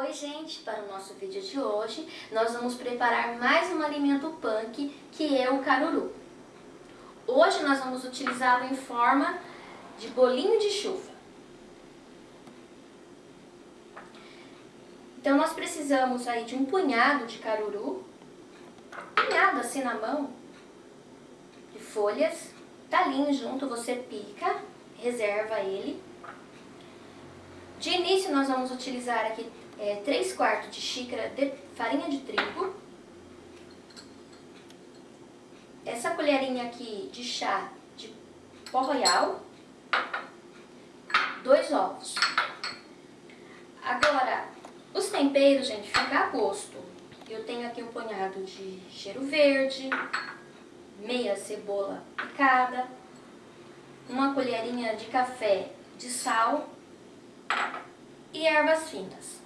Oi gente, para o nosso vídeo de hoje nós vamos preparar mais um alimento punk que é o caruru. Hoje nós vamos utilizá-lo em forma de bolinho de chuva. Então nós precisamos aí de um punhado de caruru, punhado assim na mão, de folhas, talinho junto, você pica, reserva ele. De início nós vamos utilizar aqui é, 3 quartos de xícara de farinha de trigo. Essa colherinha aqui de chá de pó royal. Dois ovos. Agora, os temperos, gente, fica a gosto. Eu tenho aqui um punhado de cheiro verde, meia cebola picada, uma colherinha de café de sal e ervas finas.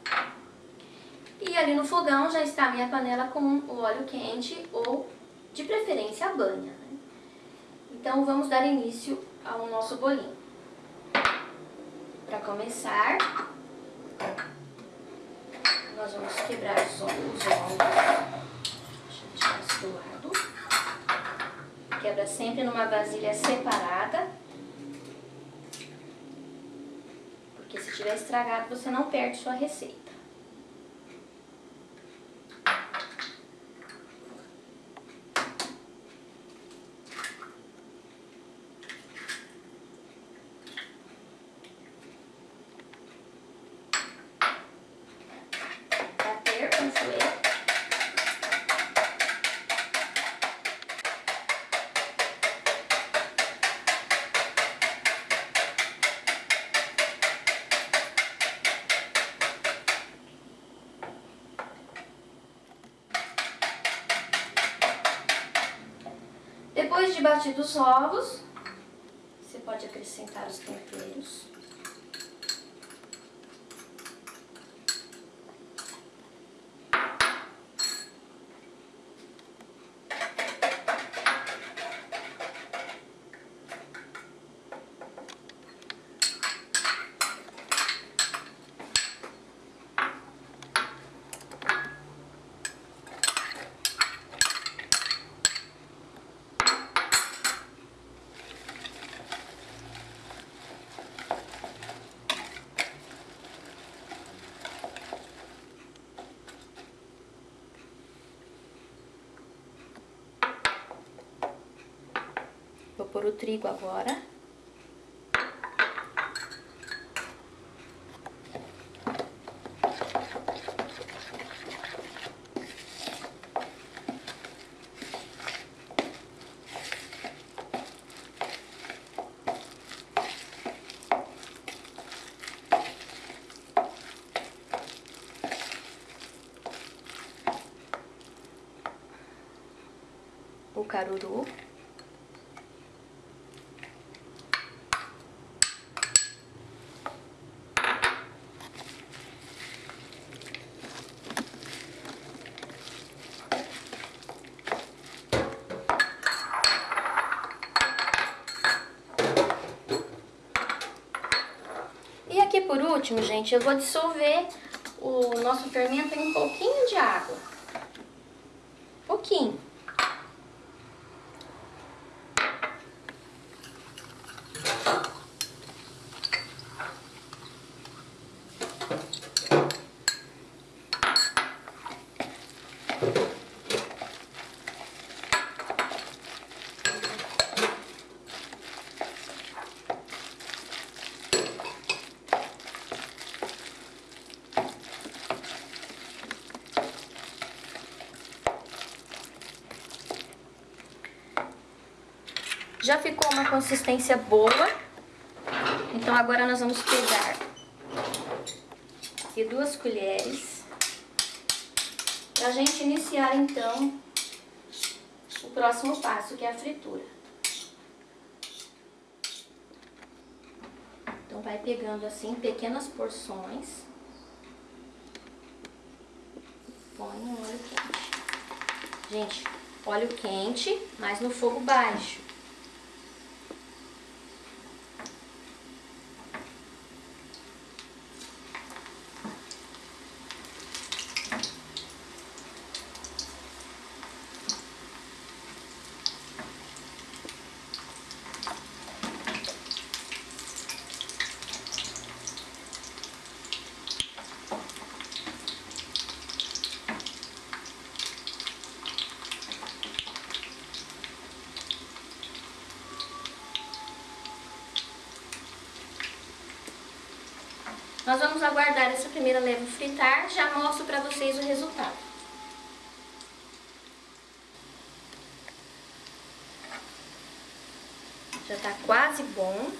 E ali no fogão já está a minha panela com o óleo quente ou de preferência a banha. Né? Então vamos dar início ao nosso bolinho. Para começar, nós vamos quebrar os ovos. Deixa eu deixar isso do lado. Quebra sempre numa vasilha separada. Porque se tiver estragado, você não perde sua receita. Depois de batidos os ovos, você pode acrescentar os temperos. Pôr o trigo agora. O caruru. aqui por último, gente, eu vou dissolver o nosso fermento em um pouquinho de água. Pouquinho. Já ficou uma consistência boa. Então agora nós vamos pegar aqui duas colheres. Pra gente iniciar então o próximo passo, que é a fritura. Então vai pegando assim pequenas porções. Põe no óleo quente. Gente, óleo quente, mas no fogo baixo. Nós vamos aguardar essa primeira leva fritar, já mostro para vocês o resultado. Já tá quase bom.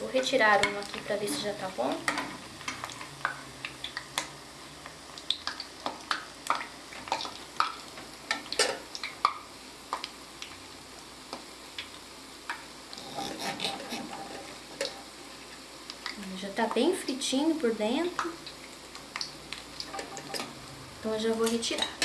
Vou retirar um aqui para ver se já tá bom. Já tá bem fritinho por dentro. Então eu já vou retirar.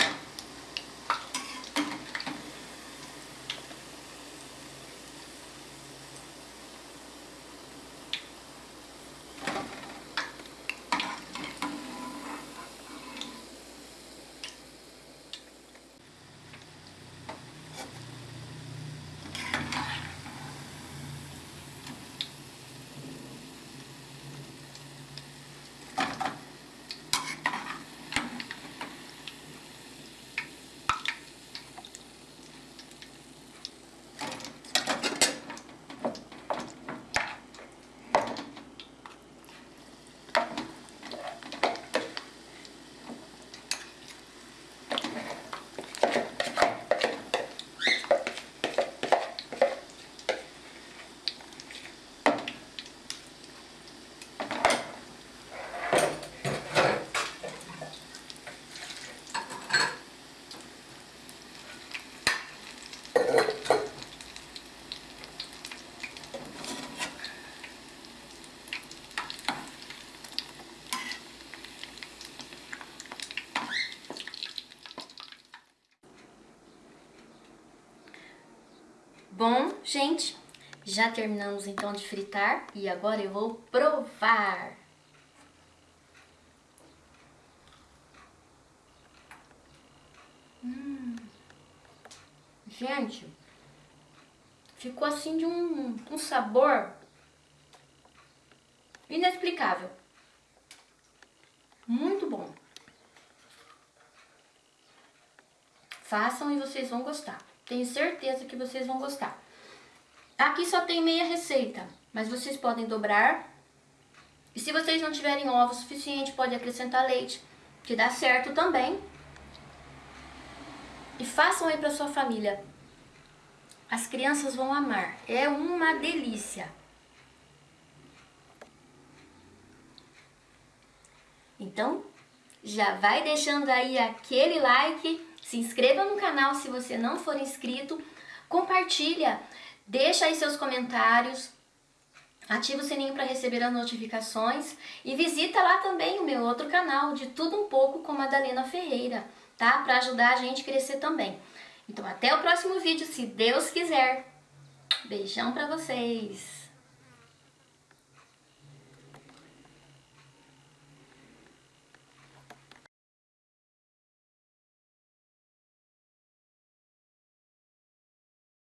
Bom, gente, já terminamos então de fritar e agora eu vou provar. Hum. Gente, ficou assim de um, um sabor inexplicável. Muito bom. Façam e vocês vão gostar. Tenho certeza que vocês vão gostar. Aqui só tem meia receita, mas vocês podem dobrar. E se vocês não tiverem ovo suficiente, pode acrescentar leite, que dá certo também. E façam aí para sua família. As crianças vão amar. É uma delícia. Então, já vai deixando aí aquele like se inscreva no canal se você não for inscrito, compartilha, deixa aí seus comentários, ativa o sininho para receber as notificações e visita lá também o meu outro canal de Tudo Um Pouco com Madalena Ferreira, tá? Para ajudar a gente a crescer também. Então até o próximo vídeo, se Deus quiser. Beijão para vocês!